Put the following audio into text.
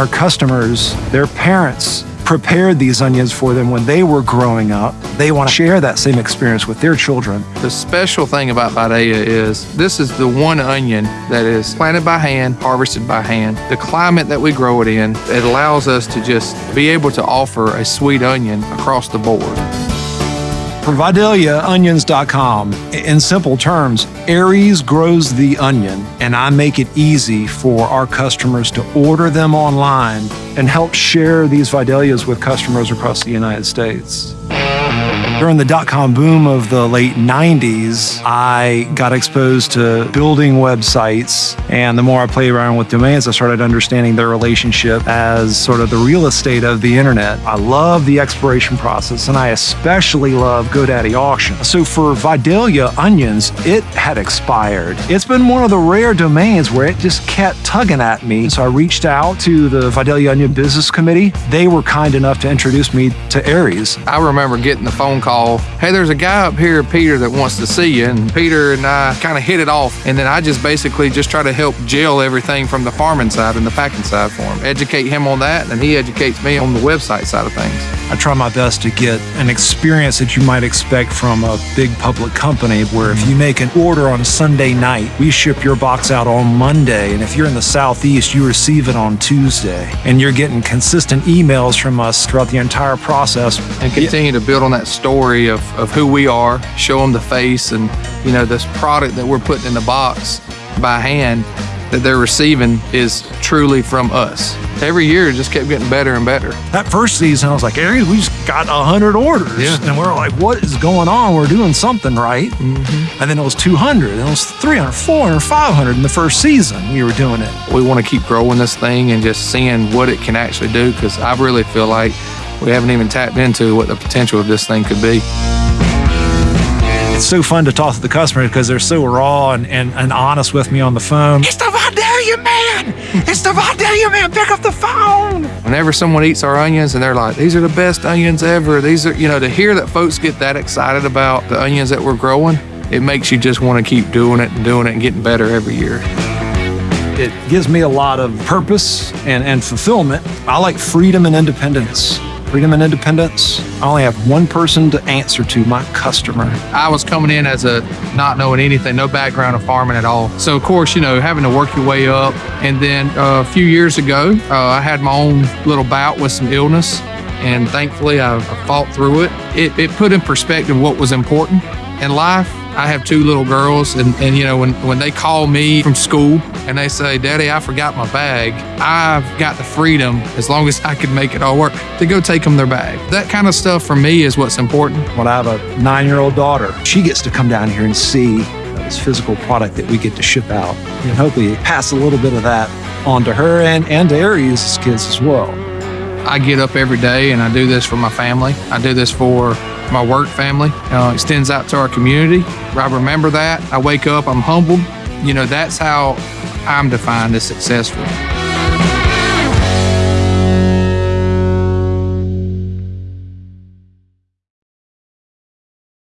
our customers, their parents, prepared these onions for them when they were growing up. They want to share that same experience with their children. The special thing about Vidalia is this is the one onion that is planted by hand, harvested by hand. The climate that we grow it in, it allows us to just be able to offer a sweet onion across the board. For VidaliaOnions.com, in simple terms, Aries grows the onion, and I make it easy for our customers to order them online and help share these Vidalias with customers across the United States. During the dot com boom of the late 90s, I got exposed to building websites. And the more I played around with domains, I started understanding their relationship as sort of the real estate of the internet. I love the exploration process, and I especially love GoDaddy auction. So for Vidalia Onions, it had expired. It's been one of the rare domains where it just kept tugging at me. So I reached out to the Vidalia Onion Business Committee. They were kind enough to introduce me to Aries. I remember getting the phone call hey, there's a guy up here, Peter, that wants to see you. And Peter and I kind of hit it off. And then I just basically just try to help gel everything from the farming side and the packing side for him, educate him on that, and he educates me on the website side of things. I try my best to get an experience that you might expect from a big public company where if you make an order on Sunday night, we ship your box out on Monday. And if you're in the Southeast, you receive it on Tuesday. And you're getting consistent emails from us throughout the entire process. And continue to build on that story of, of who we are, show them the face and, you know, this product that we're putting in the box by hand that they're receiving is truly from us. Every year it just kept getting better and better. That first season, I was like, Aries, we just got 100 orders. Yeah. And we're like, what is going on? We're doing something right. Mm-hmm. And then it was 200, and it was 300, 400, 500 in the first season we were doing it. We want to keep growing this thing and just seeing what it can actually do because I really feel like we haven't even tapped into what the potential of this thing could be. It's so fun to talk to the customers because they're so raw and, and, and honest with me on the phone. It's the Vidalia man! It's the Vidalia man! Pick up the phone! Whenever someone eats our onions and they're like, these are the best onions ever, these are, you know, to hear that folks get that excited about the onions that we're growing, it makes you just want to keep doing it and doing it and getting better every year. It gives me a lot of purpose and, and fulfillment. I like freedom and independence freedom and independence. I only have one person to answer to, my customer. I was coming in as a not knowing anything, no background of farming at all. So of course, you know, having to work your way up. And then uh, a few years ago, uh, I had my own little bout with some illness. And thankfully, I, fought through it. it. It put in perspective what was important in life I have two little girls, and, and you know, when, when they call me from school and they say, Daddy, I forgot my bag, I've got the freedom, as long as I can make it all work, to go take them their bag. That kind of stuff for me is what's important. When I have a nine year old daughter, she gets to come down here and see this physical product that we get to ship out and hopefully pass a little bit of that on to her and, and to Aries' kids as well. I get up every day and I do this for my family. I do this for my work family. Uh, extends out to our community. I remember that. I wake up, I'm humbled. You know, that's how I'm defined as successful.